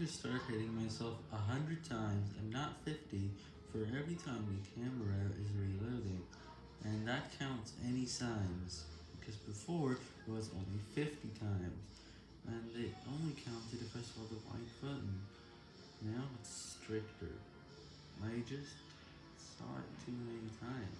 to start hitting myself a 100 times and not 50 for every time the camera is reloading, and that counts any signs, because before it was only 50 times, and it only counted if I saw the white button. Now it's stricter. I just saw it too many times.